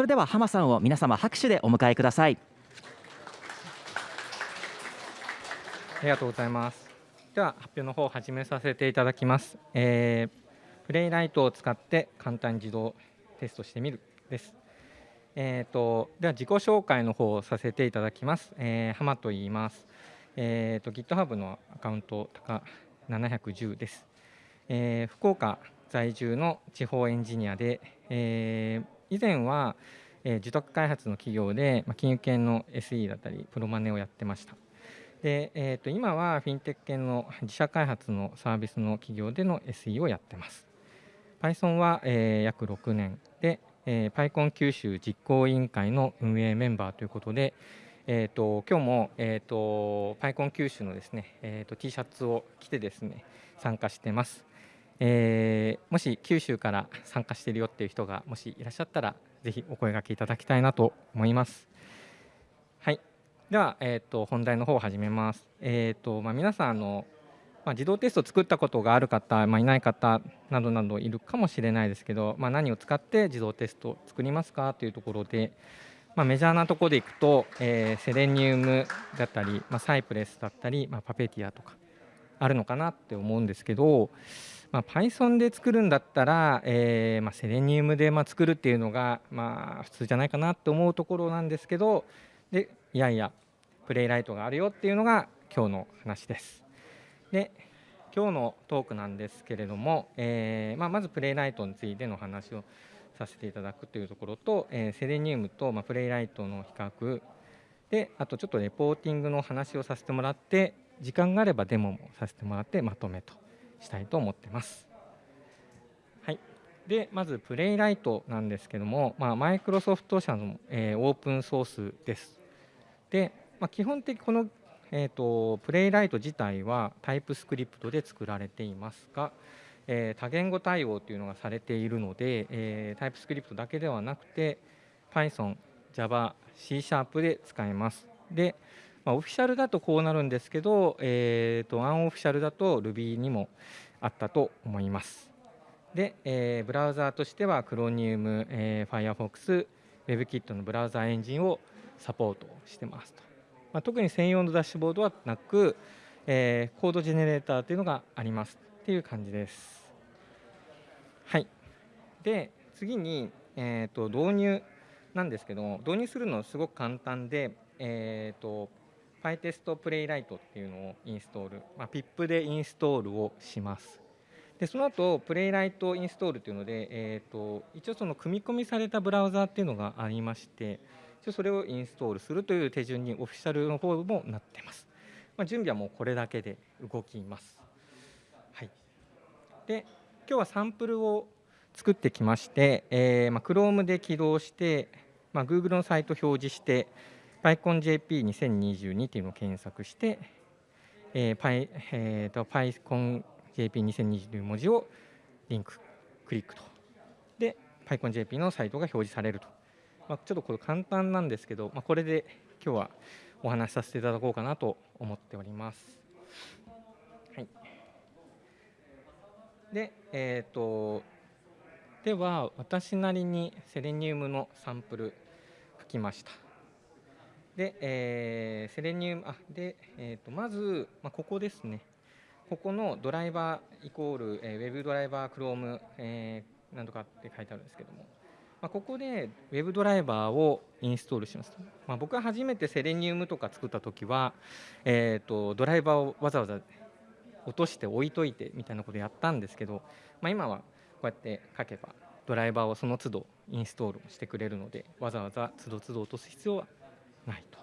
それでは浜さんを皆様拍手でお迎えください。ありがとうございます。では発表の方を始めさせていただきます、えー、プレイライトを使って簡単に自動テストしてみるです。えーと、では自己紹介の方をさせていただきます、えー、浜と言います。えーと、GitHub のアカウント高710です、えー、福岡在住の地方エンジニアで、えー、以前は、えー、受託開発の企業で、まあ、金融系の SE だったりプロマネをやってました。で、えー、と今はフィンテック系の自社開発のサービスの企業での SE をやってます。Python は、えー、約6年。で、えー、PyCon 九州実行委員会の運営メンバーということで、えーと、今日も、えーと、パイコン九州のですね、えーと、T シャツを着てですね参加してます、えー、もし九州から参加しているよっていう人がもしいらっしゃったらぜひお声がけいただきたいなと思います。はい。では、えー、と本題の方を始めます。えっ、ー、とまあ、皆さんあのまあ、自動テストを作ったことがある方、まあ、いない方などなどいるかもしれないですけど、まあ、何を使って自動テストを作りますかというところで、まあ、メジャーなところでいくと、えー、セレニウムだったり、まあ、サイプレスだったり、まあ、パペティアとかあるのかなって思うんですけど、まあ、Python で作るんだったら、えーまあ、セレニウムでまあ作るっていうのが、まあ、普通じゃないかなって思うところなんですけどでいやいやプレイライトがあるよっていうのが今日の話です。で今日のトークなんですけれども、えーまあ、まずプレイライトについての話をさせていただくというところと、えー、セレニウムと、まあ、プレイライトの比較であとちょっとレポーティングの話をさせてもらって時間があればデモもさせてもらってまとめとしたいと思ってます。はい、でまずプレイライトなんですけども、まあ、マイクロソフト社の、えー、オープンソースです。で、まあ、基本的この、えーとプレイライト自体はタイプスクリプトで作られていますが、えー、多言語対応というのがされているので、えー、タイプスクリプトだけではなくて Python、Java、C シャープで使えます。で、まあ、オフィシャルだとこうなるんですけど、えーと、アンオフィシャルだと Ruby にもあったと思います。で、えー、ブラウザーとしては Chromium、えー、Firefox、WebKit のブラウザーエンジンをサポートしてますと。まあ、特に専用のダッシュボードはなく、えー、コードジェネレーターというのがありますっていう感じです。はい、で次に、えーと、導入なんですけども導入するのすごく簡単で、えーと、PyTest プレイライトっていうのをインストール、まあ、PIP でインストールをします。でその後プレイライトインストールというので、えーと、一応その組み込みされたブラウザーっていうのがありまして一応それをインストールするという手順にオフィシャルの方もなってます。まあ、準備はもうこれだけで動きます。はい、で今日はサンプルを作ってきまして、えーまあ、Chrome で起動して、まあ、Google のサイト表示して PyConJP2022 というのを検索して、えー Py えーと、PyConJP2022 という文字をリンククリックとで PyConJP のサイトが表示されると、まあ、ちょっとこれ簡単なんですけど、まあ、これで今日はお話しさせていただこうかなと思っております。はいで、えーと、では私なりにセレニウムのサンプル書きました。で、えー、セレニウムあで、えーと、まず、まあ、ここですね。ここのドライバーイコール、えー、ウェブドライバークローム、えー、なんとかって書いてあるんですけども、まあ、ここでウェブドライバーをインストールします。まあ、僕が初めてセレニウムとか作った時は、えーとドライバーをわざわざ落として置いといてみたいなことやったんですけど、まあ、今はこうやって書けばドライバーをその都度インストールしてくれるのでわざわざ都度都度落とす必要はないと。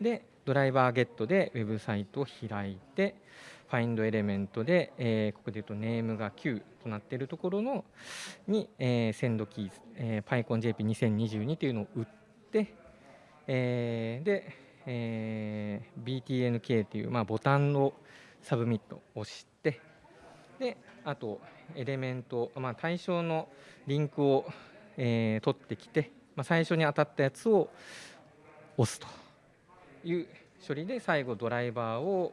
でドライバーゲットでウェブサイトを開いてファインドエレメントで、えー、ここで言うとネームが9となっているところのに、えー、 send keys、えー、PyConJP2022 というのを打って、えー、で、えー、BTNK という、まあ、ボタンを submit を押してであと element、まあ、対象のリンクを、えー、取ってきて、まあ、最初に当たったやつを押すという処理で最後ドライバーを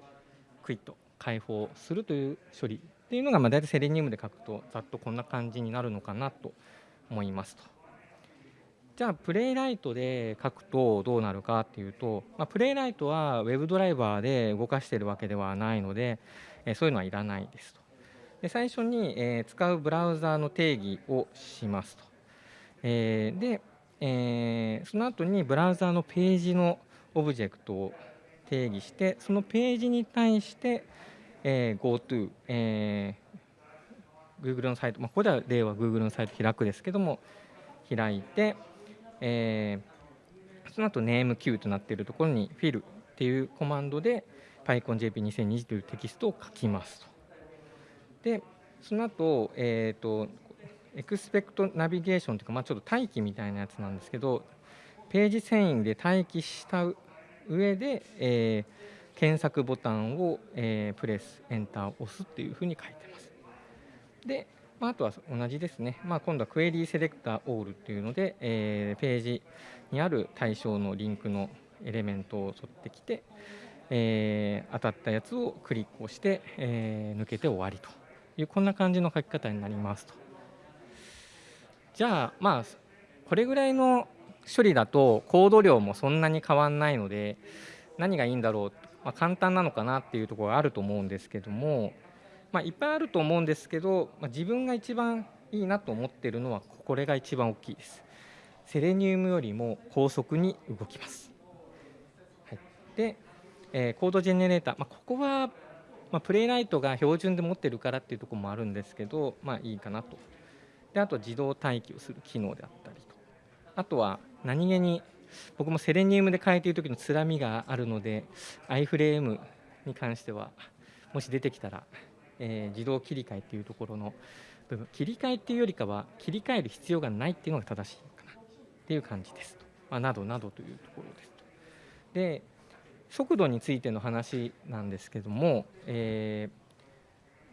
quit と解放するという処理っていうのが、まあ、大体セレニウムで書くとざっとこんな感じになるのかなと思いますと。じゃあプレイライトで書くとどうなるかっていうと、まあ、プレイライトは Web ドライバーで動かしているわけではないので、えそういうのはいらないですと。で最初に、え使うブラウザーの定義をしますと。えで、えその後にブラウザーのページのオブジェクトを定義してそのページに対して、え GoTo、えー、Google のサイト、まあ、ここでは例は Google のサイト開くですけども開いて、えー、その後 NameQ となっているところに fill っていうコマンドで PyConJP2020 というテキストを書きますと。でその後、えーと、エクスペクトナビゲーションというか、まあ、ちょっと待機みたいなやつなんですけどページ遷移で待機した上で、えー、検索ボタンを、えー、プレスエンターを押すっていうふうに書いてます。で、まあ、あとは同じですね、まあ、今度はクエリーセレクターオールっていうので、えー、ページにある対象のリンクのエレメントを取ってきて、えー、当たったやつをクリックをして、えー、抜けて終わりというこんな感じの書き方になりますと。じゃあまあこれぐらいの処理だとコード量もそんなに変わんないので何がいいんだろう、まあ、簡単なのかなっていうところがあると思うんですけども、まあ、いっぱいあると思うんですけど、まあ、自分が一番いいなと思ってるのはこれが一番大きいです。セレニウムよりも高速に動きます。はい、で、えー、コードジェネレーター、まあ、ここは、まあ、プレイライトが標準で持ってるからっていうところもあるんですけど、まあ、いいかなと。であと自動待機をする機能であったりと。あとは何気に僕もセレニウムで変えている時のつらみがあるので iFrame に関してはもし出てきたら、えー、自動切り替えっていうところの部分。切り替えっていうよりかは切り替える必要がないっていうのが正しいかな。っていう感じですと、まあ、などなどというところですと。で速度についての話なんですけども、えー、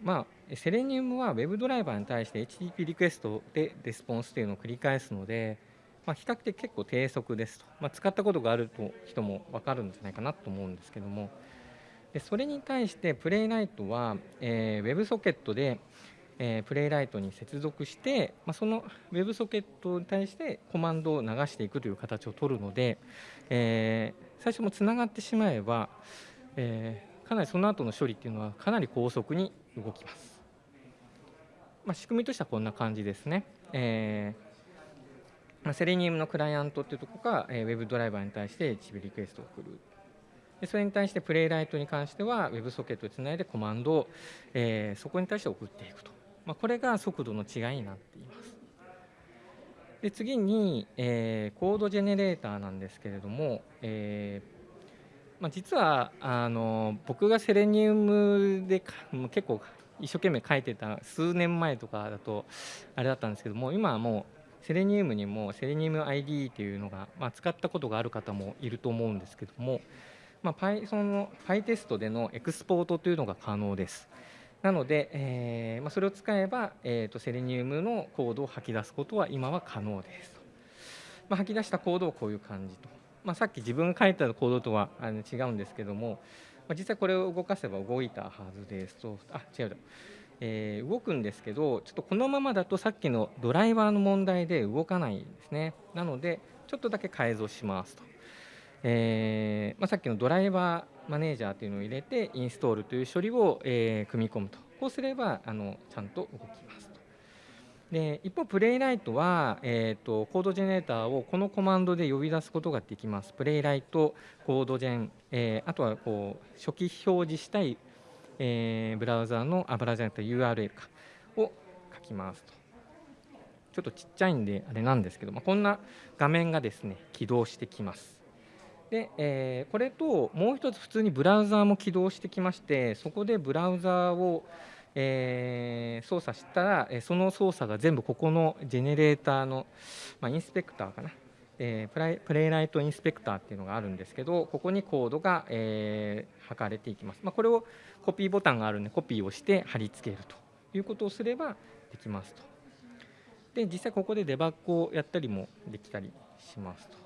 まあ、セレニウムは Web ドライバーに対して HTTP リクエストでレスポンスというのを繰り返すので、まあ、比較的結構低速ですと、まあ、使ったことがあると人も分かるんじゃないかなと思うんですけども。でそれに対してプレイライトは、えー、WebSocket で、えー、プレイライトに接続して、まあ、その WebSocket に対してコマンドを流していくという形を取るので、えー、最初もつながってしまえば、えー、かなりその後の処理っていうのはかなり高速に動きます。まあ、仕組みとしてはこんな感じですね。えーまあ、セレニウムのクライアントっていうところが、えー、ウェブドライバーに対して HB リクエストを送る。でそれに対してプレイライトに関しては Web ソケットをつないでコマンドを、えー、そこに対して送っていくと、まあ、これが速度の違いになっていますで次に、えー、コードジェネレーターなんですけれども、えーまあ、実はあの僕がセレニウムで結構一生懸命書いてた数年前とかだとあれだったんですけども今はもうセレニウムにもセレニウム ID というのが、まあ、使ったことがある方もいると思うんですけども、まあ、Python の PyTest でのエクスポートというのが可能です。なので、えーまあ、それを使えば、えーと、セレニウムのコードを吐き出すことは今は可能です。まあ、吐き出したコードをこういう感じと、まあ、さっき自分が書いたコードとはあの違うんですけども、まあ、実際これを動かせば動いたはずです。とあ違うだ。えー、動くんですけどちょっとこのままだとさっきのドライバーの問題で動かないんですね。なのでちょっとだけ改造しますと、えーまあ、さっきのドライバーマネージャーというのを入れてインストールという処理を、え、組み込むと。こうすればあのちゃんと動きます。で一方プレイライトは、えーと、コードジェネレーターをこのコマンドで呼び出すことができます。プレイライトコードジェン、えー、あとはこう初期表示したいえー、ブラウザーのあブラウザーと URL かを書きますと。ちょっとちっちゃいんであれなんですけど、まあ、こんな画面がですね起動してきます。で、えー、これともう一つ普通にブラウザーも起動してきましてそこでブラウザーをえー、操作したらその操作が全部ここのジェネレーターの、まあ、インスペクターかな。えー、プライプレイライトインスペクターっていうのがあるんですけどここにコードが、えー、測れていきます、まあ、これをコピーボタンがあるんでコピーをして貼り付けるということをすればできますと。で実際ここでデバッグをやったりもできたりしますと。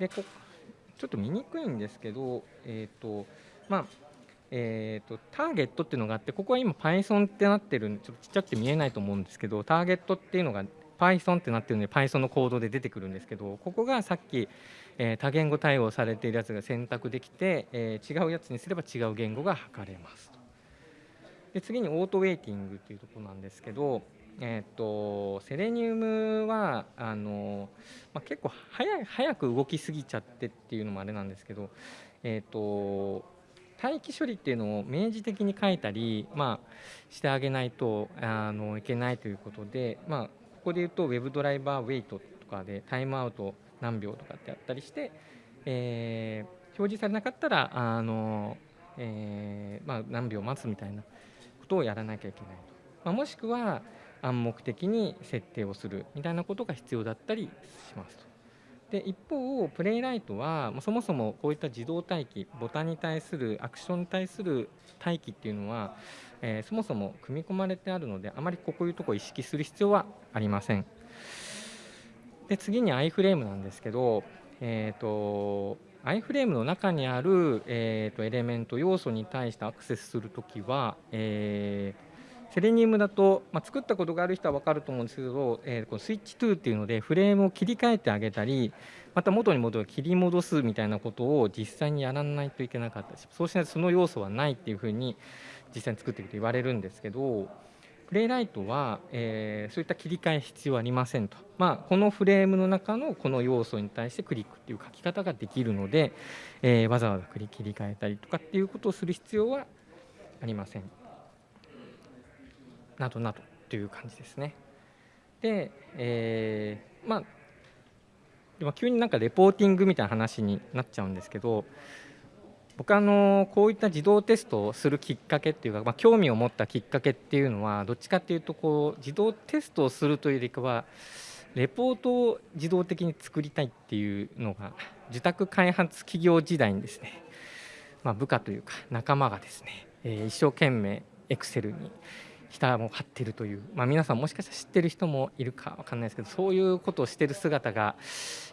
でこちょっと見にくいんですけどえっ、ー、とまあえーと、ターゲットっていうのがあってここは今 Python ってなってるんでちょっとちっちゃくて見えないと思うんですけどターゲットっていうのが Python ってなってるので Python のコードで出てくるんですけどここがさっき、えー、多言語対応されているやつが選択できて、えー、違うやつにすれば違う言語が測れますで次にオートウェイティングっていうところなんですけど、えーと、セレニウムはあの、まあ、結構早早く動きすぎちゃってっていうのもあれなんですけど、えーと、待機処理っていうのを明示的に書いたり、まあ、してあげないとあのいけないということで、まあ、ここで言うと Web ドライバーウェイトとかでタイムアウト何秒とかってやったりして、えー、表示されなかったらあの、えーまあ、何秒待つみたいなことをやらなきゃいけないと、まあ、もしくは暗黙的に設定をするみたいなことが必要だったりしますと。で一方プレイライトはそもそもこういった自動待機ボタンに対するアクションに対する待機っていうのは、えー、そもそも組み込まれてあるのであまりこういうところを意識する必要はありません。で次に iFrame なんですけど、えーと、iFrame の中にある、えーとエレメント要素に対してアクセスするときは、えーセレニウムだと、まあ、作ったことがある人は分かると思うんですけど、えー、このスイッチ2っていうのでフレームを切り替えてあげたりまた元に戻る切り戻すみたいなことを実際にやらないといけなかったしそうしないとその要素はないっていうふうに実際に作っていくと言われるんですけどプレイライトは、えー、そういった切り替え必要ありませんと、まあ、このフレームの中のこの要素に対してクリックっていう書き方ができるので、えー、わざわざ切り替えたりとかっていうことをする必要はありません。などなどという感じですね。で、えー、まあでも急になんかレポーティングみたいな話になっちゃうんですけど僕あのこういった自動テストをするきっかけっていうか、まあ、興味を持ったきっかけっていうのはどっちかっていうとこう自動テストをするというよりかはレポートを自動的に作りたいっていうのが受託開発企業時代にですね、まあ、部下というか仲間がですね、えー、一生懸命エクセルに下も張ってるという、まあ、皆さんもしかしたら知ってる人もいるか分かんないですけどそういうことをしてる姿が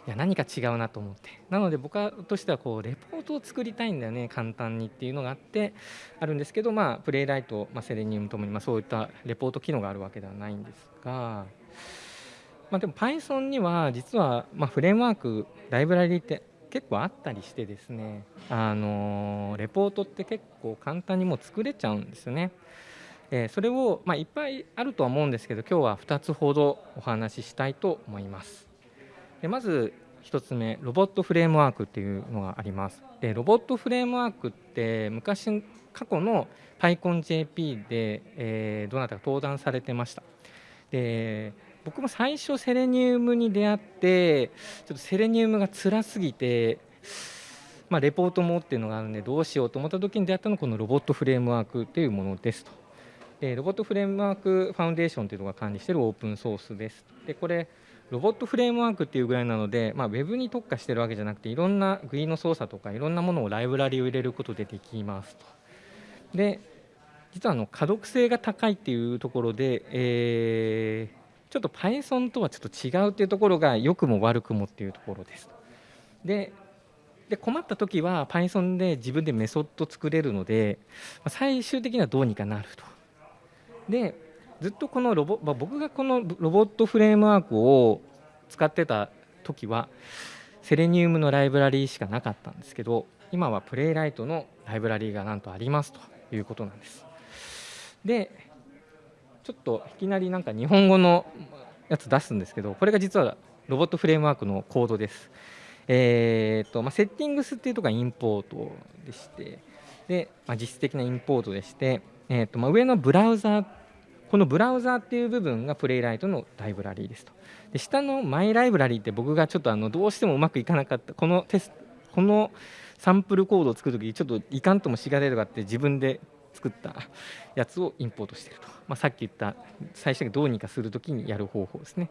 いや何か違うなと思ってなので僕としてはこうレポートを作りたいんだよね簡単にっていうのがあってあるんですけど、まあ、プレイライト、まあ、セレニウムともに、まあ、そういったレポート機能があるわけではないんですが、まあ、でも Python には実は、ま、フレームワークライブラリって結構あったりしてですねあのレポートって結構簡単にもう作れちゃうんですよね。えそれを、ま、いっぱいあるとは思うんですけど今日は2つほどお話ししたいと思います。でまず1つ目ロボットフレームワークっていうのがあります。でロボットフレームワークって昔過去の PyConJP で、えー、どなたか登壇されてました。で僕も最初セレニウムに出会ってちょっとセレニウムが辛すぎてまあ、レポートもっていうのがあるんでどうしようと思った時に出会ったのがこのロボットフレームワークというものですと。でロボットフレームワークファウンデーションというのが管理しているオープンソースです。でこれロボットフレームワークっていうぐらいなので、まあ、ウェブに特化してるわけじゃなくていろんな GUI の操作とかいろんなものをライブラリを入れることでできますと。で実はあの可読性が高いっていうところで、えー、ちょっと Python とはちょっと違うっていうところが良くも悪くもっていうところです。でで困った時は Python で自分でメソッド作れるので最終的にはどうにかなると。でずっとこのロボ、まあ、僕がこのロボットフレームワークを使ってた時はセレニウムのライブラリーしかなかったんですけど今はプレイライトのライブラリーがなんとありますということなんです。でちょっといきなりなんか日本語のやつ出すんですけどこれが実はロボットフレームワークのコードです。えーとまあ、セッティングスっていうところがインポートでしてで、まあ、実質的なインポートでして、えーとまあ、上のブラウザこのブラウザーっていう部分がプレイライトのライブラリーですと。で下のマイライブラリーって僕がちょっとあのどうしてもうまくいかなかったこのテスこのサンプルコードを作るときにちょっといかんともしがれるがあって自分で作ったやつをインポートしてると、まあ、さっき言った最初にどうにかするときにやる方法ですね。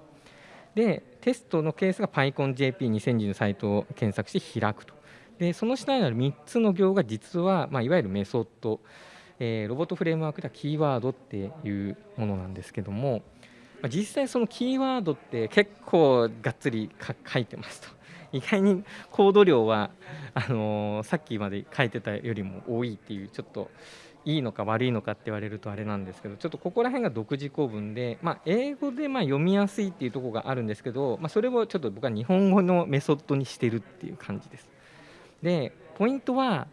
でテストのケースが PyConJP2010 のサイトを検索して開くとでその下にある3つの行が実は、まあ、いわゆるメソッドえー、ロボットフレームワークではキーワードっていうものなんですけども、まあ、実際そのキーワードって結構がっつり書いてますと 意外にコード量はあのー、さっきまで書いてたよりも多いっていうちょっといいのか悪いのかって言われるとあれなんですけどちょっとここら辺が独自構文で、まあ、英語でま読みやすいっていうとこがあるんですけど、まあ、それをちょっと僕は日本語のメソッドにしてるっていう感じです。でポイントは、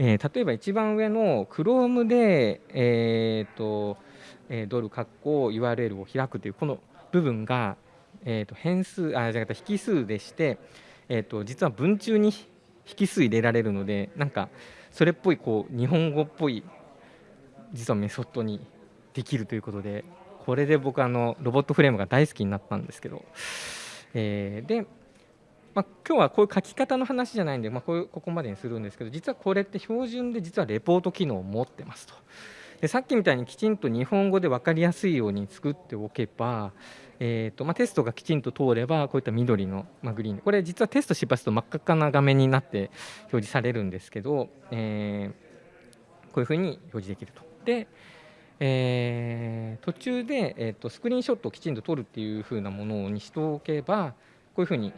えー、例えば一番上の Chrome で、えーとえー、ドル括弧 URL を開くというこの部分が、えー、と変数あじゃなくて引数でして、えー、と実は文中に引数入れられるのでなんかそれっぽいこう日本語っぽい実はメソッドにできるということでこれで僕あのロボットフレームが大好きになったんですけど、えー、で、まあ、今日はこういう書き方の話じゃないんで、まあ、こういうここまでにするんですけど実はこれって標準で実はレポート機能を持ってますと。でさっきみたいにきちんと日本語で分かりやすいように作っておけば、えーとまあ、テストがきちんと通ればこういった緑の、まあ、グリーンこれ実はテスト失敗すると真っ赤っかな画面になって表示されるんですけど、えー、こういうふうに表示できると。でえー、途中で、えーと、スクリーンショットをきちんと撮るっていうふうなものにしておけばこういうふうに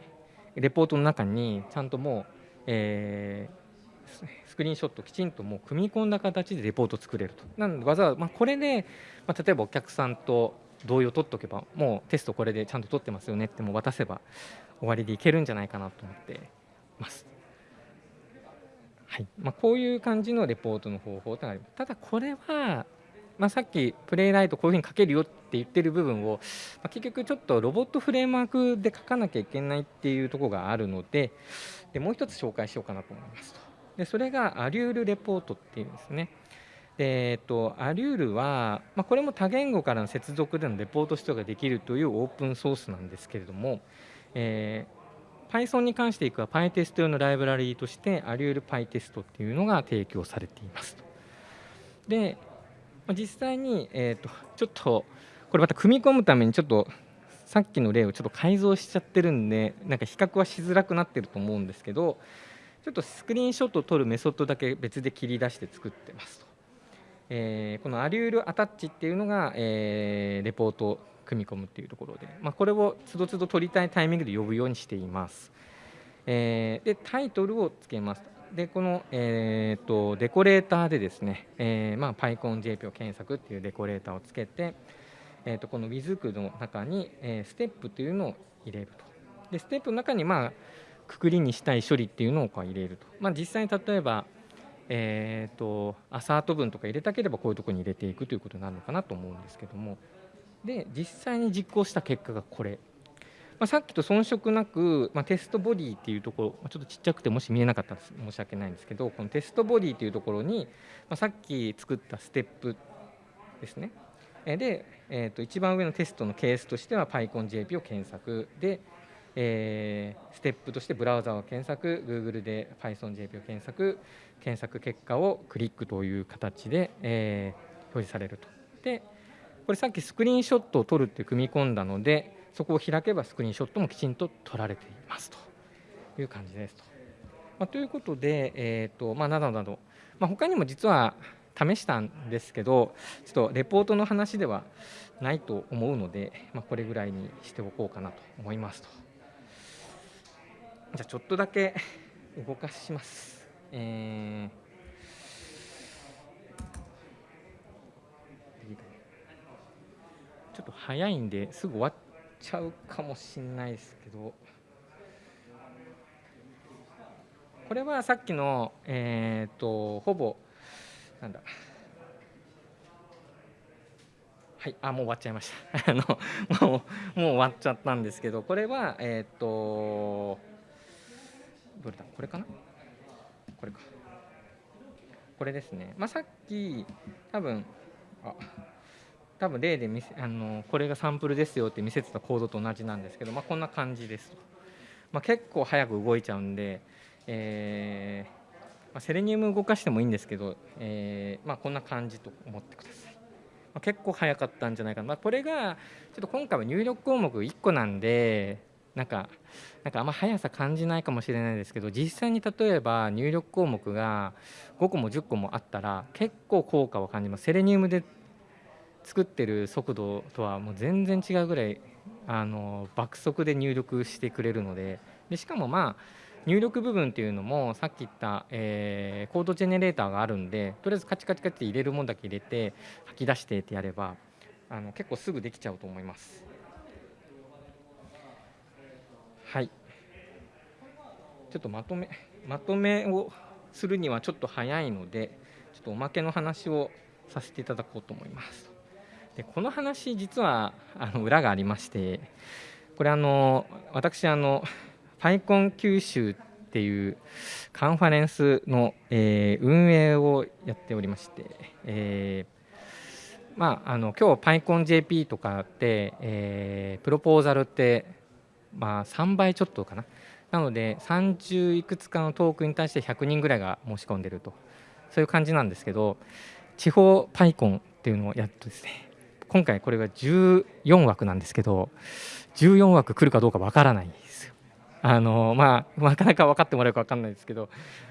レポートの中にちゃんともう、えー、スクリーンショットきちんともう組み込んだ形でレポートを作れると。なのでわざわざ、まあ、これで、まあ、例えばお客さんと同意を取っておけばもうテストこれでちゃんと取ってますよねってもう渡せば終わりでいけるんじゃないかなと思ってます。はいまあ、こういう感じのレポートの方法となります。ただこれはまあ、さっきプレイライトこういうふうに書けるよって言ってる部分を、まあ、結局ちょっとロボットフレームワークで書かなきゃいけないっていうところがあるのででもう一つ紹介しようかなと思いますとでそれがアリュールレポートっていうんですねでえっと、アリュールは、まあ、これも多言語からの接続でのレポート出ができるというオープンソースなんですけれども、えー、Python に関していくは PyTest 用のライブラリーとしてアリュール PyTest っていうのが提供されていますと。で、実際に、えーと、ちょっとこれまた組み込むためにちょっとさっきの例をちょっと改造しちゃってるんでなんか比較はしづらくなってると思うんですけどちょっとスクリーンショットを撮るメソッドだけ別で切り出して作ってますと、えー、このアリュールアタッチっていうのが、えー、レポートを組み込むっていうところで、まあ、これをつどつど取りたいタイミングで呼ぶようにしています、えー、でタイトルをつけますでこの、えーと、デコレーターでですね、えーまあ、PyConJP を検索っていうデコレーターをつけて、えーと、この WIZK の中に、えー、ステップというのを入れると。でステップの中に、まあ、くくりにしたい処理っていうのをこう入れると、まあ、実際に例えば、えーと、アサート文とか入れたければこういうところに入れていくということになるのかなと思うんですけども。で実際に実行した結果がこれ。まあ、さっきと遜色なく、まあ、テストボディっていうところ、ま、ちょっとちっちゃくてもし見えなかったら申し訳ないんですけどこのテストボディっていうところに、まあ、さっき作ったステップですね。で、えー、と一番上のテストのケースとしては PyConJP を検索。で、えー、ステップとしてブラウザを検索。Google で PythonJP を検索。検索結果をクリックという形で、えー、表示されると。でこれさっきスクリーンショットを撮るって組み込んだのでそこを開けばスクリーンショットもきちんと撮られていますという感じですと。まあ、ということで、えーとまあ、などなど、まあ、他にも実は試したんですけどちょっとレポートの話ではないと思うので、まあ、これぐらいにしておこうかなと思いますと。じゃあちょっとだけ動かします。えーちょっと早いんですぐ終わっちゃうかもしれないですけど。これはさっきのえっ、ー、とほぼなんだ。はいあもう終わっちゃいました。あのもうもう終わっちゃったんですけどこれはえっ、ー、とどれだ？これかな？これか。これですね。まあさっき多分あ多分例で見せあのこれがサンプルですよって見せてたコードと同じなんですけど、まあ、こんな感じですと、まあ、結構早く動いちゃうんで、えー、まあ、セレニウム動かしてもいいんですけど、えー、まこんな感じと思ってください、ま結構早かったんじゃないかな、まこれがちょっと今回は入力項目1個なんでなんかなんかあんま速さ感じないかもしれないですけど実際に例えば入力項目が5個も10個もあったら結構効果を感じます。セレニウムで作ってる速度とはもう全然違うぐらいあの爆速で入力してくれるのででしかもまあ入力部分っていうのもさっき言った、えー、コードジェネレーターがあるんでとりあえずカチカチカチって入れるもんだけ入れて吐き出してってやればあの結構すぐできちゃうと思います。はいちょっとまとめまとめをするにはちょっと早いのでちょっとおまけの話をさせていただこうと思います。でこの話実はあの裏がありましてこれあの私あの PyCon 九州っていうカンファレンスの、えー、運営をやっておりまして、えー、まああの今日 PyConJP とかって、えー、プロポーザルってまあ3倍ちょっとかな。なので30いくつかのトークに対して100人ぐらいが申し込んでると。そういう感じなんですけど地方パイコンっていうのをやっとですね今回これが14枠なんですけど14枠来るかどうかわからないですよ。あのまあなかなか分かってもらえるか分かんないですけど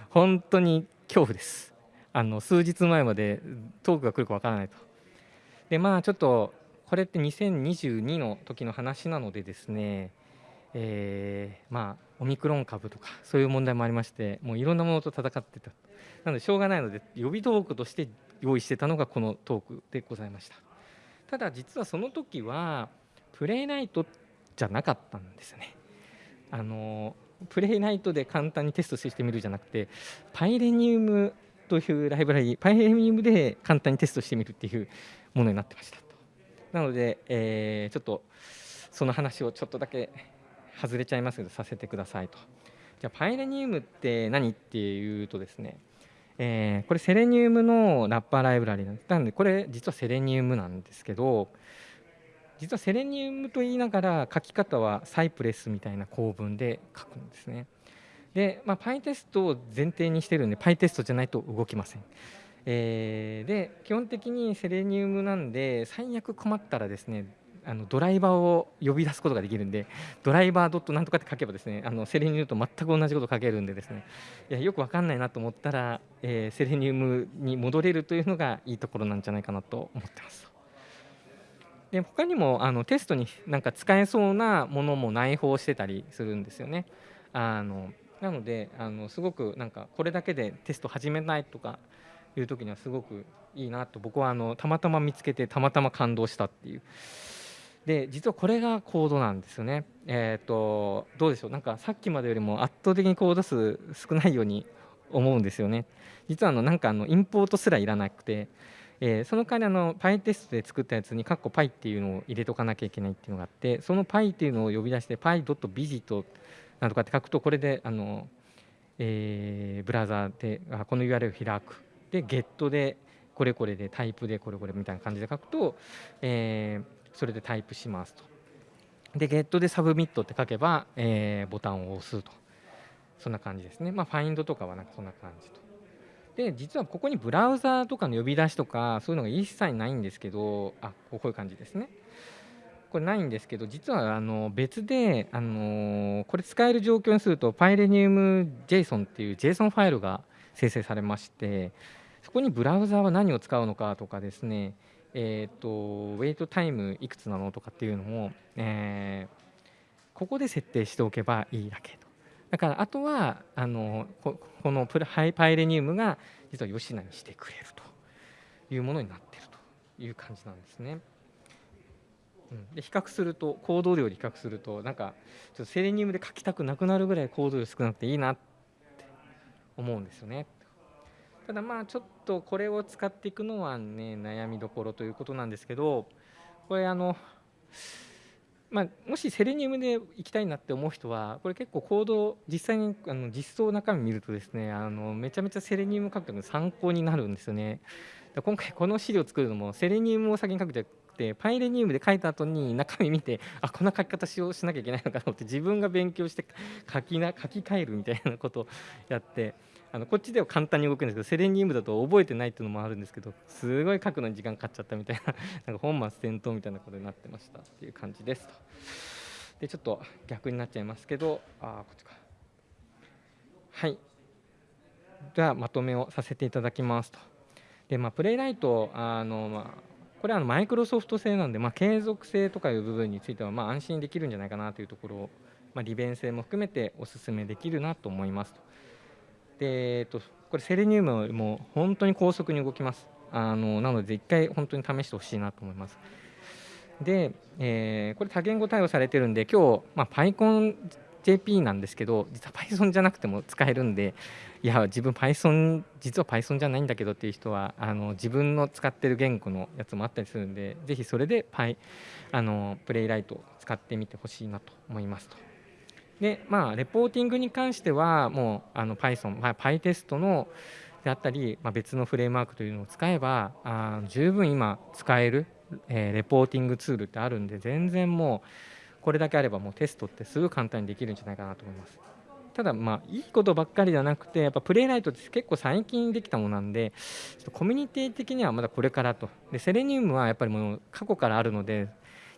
本当に恐怖です。あの数日前までトークが来るか分からないと。でまあちょっとこれって2022の時の話なのでですねえー、まあオミクロン株とかそういう問題もありましてもういろんなものと戦ってた。なのでしょうがないので予備トークとして用意してたのがこのトークでございました。ただ実はその時はプレイナイトじゃなかったんですよね。あのプレイナイトで簡単にテストしてみるじゃなくてパイレニウムというライブラリパイレニウムで簡単にテストしてみるっていうものになってましたと。なので、えー、ちょっとその話をちょっとだけ外れちゃいますけどさせてくださいと。じゃあパイレニウムって何っていうとですねえー、これセレニウムのラッパーライブラリなんですなのでこれ実はセレニウムなんですけど実はセレニウムと言いながら書き方はサイプレスみたいな構文で書くんですね。で、まあ、パイテストを前提にしてるんでパイテストじゃないと動きません。えー、で基本的にセレニウムなんで最悪困ったらですねあのドライバーを呼び出すことができるんでドライバードットなんとかって書けばですねあのセレニウムと全く同じこと書けるんでですねいやよく分かんないなと思ったら、えー、セレニウムに戻れるというのがいいところなんじゃないかなと思ってます。で他にもあのテストになんか使えそうなものも内包してたりするんですよね。あのなのであのすごくなんかこれだけでテスト始めないとかいう時にはすごくいいなと僕はあのたまたま見つけてたまたま感動したっていうで実はこれがコードなんですよね。えーと、どうでしょうなんかさっきまでよりも圧倒的にコード数少ないように思うんですよね。実はあのなんかあのインポートすらいらなくて、えー、その代わりあの PyTest で作ったやつにカッコ Py っていうのを入れとかなきゃいけないっていうのがあってその Py っていうのを呼び出して Py.visit なんとかって書くとこれであの、えー、ブラウザーでこの URL を開くで Get でこれこれでタイプでこれこれみたいな感じで書くと、えー、それでタイプしますと。で、ゲットで submit って書けば、えー、ボタンを押すと。そんな感じですね。まあ、 find とかはなんかそんな感じと。で、実はここにブラウザーとかの呼び出しとか、そういうのが一切ないんですけど、あ、こういう感じですね。これないんですけど、実はあの別で、あのこれ使える状況にすると、PyLeniumJSON っていう JSON ファイルが生成されまして、そこにブラウザーは何を使うのかとかですね、えーと、ウェイトタイムいくつなのとかっていうのも、えー、ここで設定しておけばいいだけと。だからあとはあのここのプハイパイレニウムが実は吉名にしてくれるというものになっているという感じなんですね。うん、で比較するとコード量で比較するとなんかちょっとセレニウムで書きたくなくなるぐらいコード量少なくていいなって思うんですよね。ただまあちょっとこれを使っていくのはね悩みどころということなんですけどこれあのまあ、もしセレニウムで行きたいなって思う人はこれ結構コード実際にあの実装中身見るとですねあのめちゃめちゃセレニウム書くの参考になるんですよね。今回この資料を作るのもセレニウムを先に書くじゃなくてパイレニウムで書いた後に 中身見てあこんな書き方しようしなきゃいけないのかと思って自分が勉強して書きな書き換えるみたいなことをやってあのこっちでは簡単に動くんですけどセレニウムだと覚えてないっていうのもあるんですけどすごい書くのに時間かかっちゃったみたいな なんか本末転倒みたいなことになってましたっていう感じですと。でちょっと逆になっちゃいますけどあこっちか。はい。ではまとめをさせていただきますと。でまあプレイライトあのまあこれはマイクロソフト製なんで、まあ、継続性とかいう部分についてはまあ安心できるんじゃないかなというところをまあ、利便性も含めてお勧めできるなと思いますと。でえっと、これセレニウムも本当に高速に動きます。あのなので一回本当に試してほしいなと思います。で、えー、これ多言語対応されてるんで今日、まあ、PyConJP なんですけど実は Python じゃなくても使えるんでいや自分 Python 実は Python じゃないんだけどっていう人はあの自分の使ってる言語のやつもあったりするんでぜひそれで Py あのプレイライトを使ってみてほしいなと思いますと。でまあレポーティングに関してはもうあの Python、まあ、PyTest のであったり、まあ、別のフレームワークというのを使えばあ十分今使える、えー、レポーティングツールってあるんで全然もうこれだけあればもうテストってすぐ簡単にできるんじゃないかなと思います。ただまあいいことばっかりではなくてやっぱプレイライトって結構最近できたものなんでちょっとコミュニティ的にはまだこれからとでセレニウムはやっぱりもう過去からあるので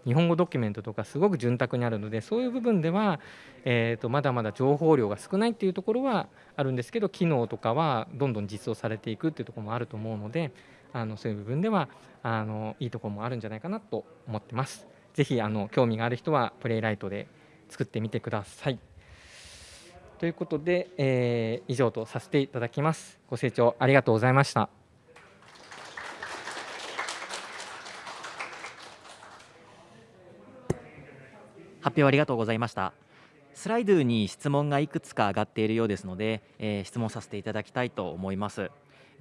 日本語ドキュメントとかすごく潤沢にあるのでそういう部分では、えー、とまだまだ情報量が少ないっていうところはあるんですけど機能とかはどんどん実装されていくっていうところもあると思うのであのそういう部分ではあのいいところもあるんじゃないかなと思ってます。ぜひあの興味がある人はプレイライトで作ってみてください。ということで、えー、以上とさせていただきます。ご清聴ありがとうございました。発表ありがとうございました。スライドに質問がいくつか上がっているようですので、えー、質問させていただきたいと思います。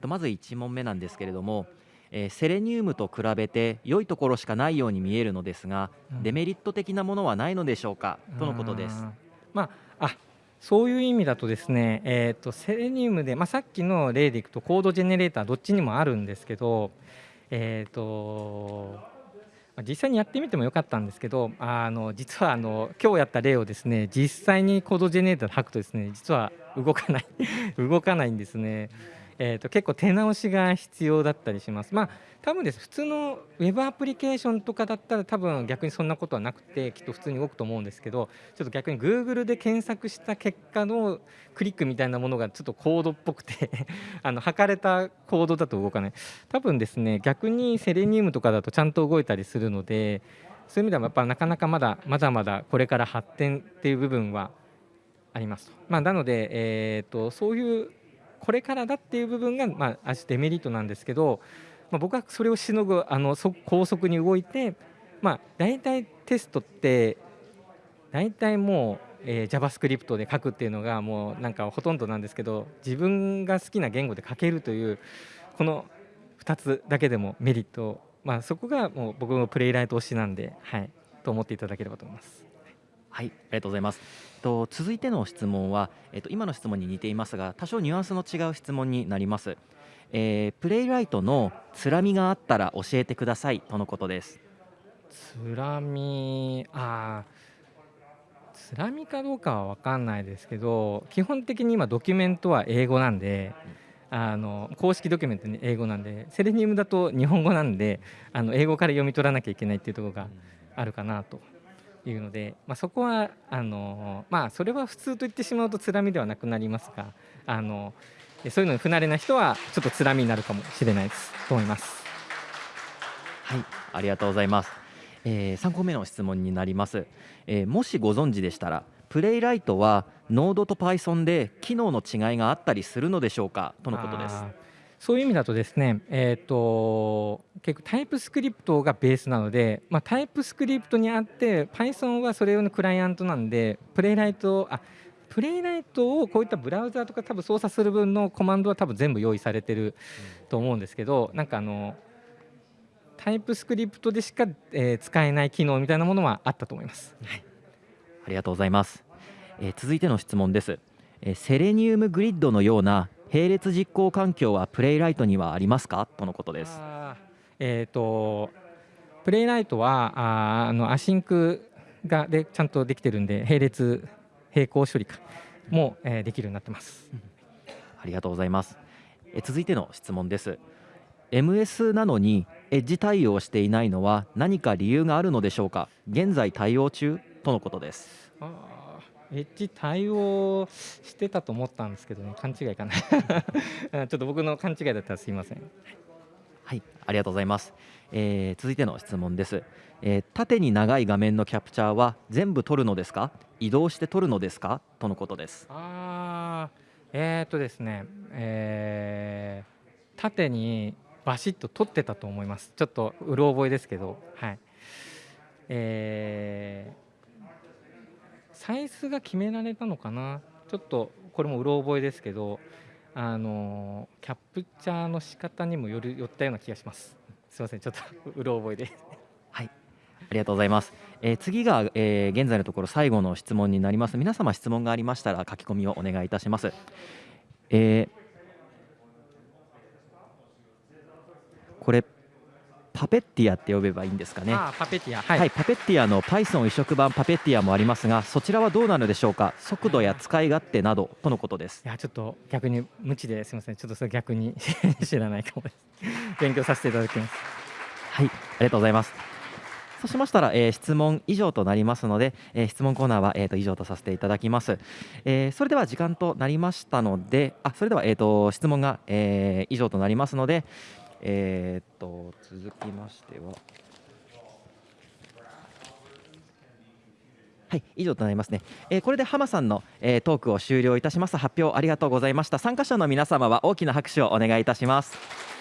まず1問目なんですけれども、えー、セレニウムと比べて良いところしかないように見えるのですが、うん、デメリット的なものはないのでしょうか？とのことです。まあ、あそういう意味だとですね、えーと、セレニウムで、まあ、さっきの例でいくとコードジェネレーターどっちにもあるんですけど、えーと、実際にやってみてもよかったんですけどあの実はあの今日やった例をですね実際にコードジェネレーターで吐くとですね実は動かない動かないんですね。えーと、結構手直しが必要だったりします。まあ多分です普通のウェブアプリケーションとかだったら多分逆にそんなことはなくてきっと普通に動くと思うんですけどちょっと逆に Google で検索した結果のクリックみたいなものがちょっとコードっぽくて あの測れたコードだと動かない多分ですね逆にセレニウムとかだとちゃんと動いたりするのでそういう意味ではやっぱなかなかまだまだまだこれから発展っていう部分はあります。まあ、なので、えーとそういうこれからだっていう部分が、まあ、デメリットなんですけど、まあ、僕はそれをしのぐあの高速に動いて、まあ、大体テストって大体もう、えー、JavaScript で書くっていうのがもうなんかほとんどなんですけど自分が好きな言語で書けるというこの2つだけでもメリット、まあ、そこがもう僕のプレイライト推しなんで、はい、と思っていただければと思います。はい、ありがとうございます。と続いての質問は、えっと今の質問に似ていますが、多少ニュアンスの違う質問になります。えー、プレイライトのつらみがあったら教えてくださいとのことです。つらみ、あつらみかどうかは分かんないですけど、基本的に今ドキュメントは英語なんで。あの公式ドキュメントに英語なんでセレニウムだと日本語なんであの英語から読み取らなきゃいけないっていうところがあるかなというので、まあ、そこはあの、まあ、それは普通と言ってしまうとつらみではなくなりますがあのそういうのに不慣れな人はちょっとつらみになるかもしれないです。と思います。はい。ありがとうございます、えー、3個目の質問になります、えー、もしご存知でしたらプレイライトは Node と Python で機能の違いがあったりするのでしょうか？とのことです。そういう意味だとですね、えーと、結構タイプスクリプトがベースなので、まあ、タイプスクリプトにあって Python はそれ用のクライアントなんでプレイライトあPlaywright をこういったブラウザーとか多分操作する分のコマンドは多分全部用意されてると思うんですけど、なんかあの TypeScript でしか、え、使えない機能みたいなものはあったと思います。はい、ありがとうございます。えー、続いての質問です。え、 Selenium Grid のような並列実行環境は Playwright にはありますか？とのことです。えーと、 Playwright はああの asyncがでちゃんとできてるんで並列並行処理かも、えー、できるようになってます、ありがとうございます。え続いての質問です。MS なのにエッジ対応していないのは何か理由があるのでしょうか？現在対応中？とのことです。あエッジ対応してたと思ったんですけどね勘違いかな ちょっと僕の勘違いだったらすいませんはいあありがとうございます。えー続いての質問です、えー縦に長い画面のキャプチャーは全部撮るのですか？移動して撮るのですか？とのことです。あーえー、っとですね、えー縦にバシッと取ってたと思います。ちょっとうろ覚えですけど、はい。えーサイズが決められたのかな？ちょっとこれもうろ覚えですけど、あのキャプチャーの仕方にもよるよったような気がします。すいません、ちょっとうろ覚えで。はい、ありがとうございます。えー次が、えー現在のところ最後の質問になります。皆様質問がありましたら書き込みをお願いいたします。えーこれパペッティアって呼べばいいんですかね。パペティア、はい、パペッティアの Python 移植版パペッティアもありますが、そちらはどうなのでしょうか。速度や使い勝手などとのことですい。やちょっと逆に無知ですみませんちょっとそれ逆に知らないかもです勉強させていただきますはい、ありがとうございます。そうしましたら、えー質問以上となりますので、えー質問コーナーは、えー、と以上とさせていただきます。えーそれでは時間となりましたので、あそれでは、えー、と質問が、えー以上となりますので、えー、と続きましては。はい、以上となりますね。えーこれで浜さんの、えートークを終了いたします。発表ありがとうございました。参加者の皆様は大きな拍手をお願いいたします。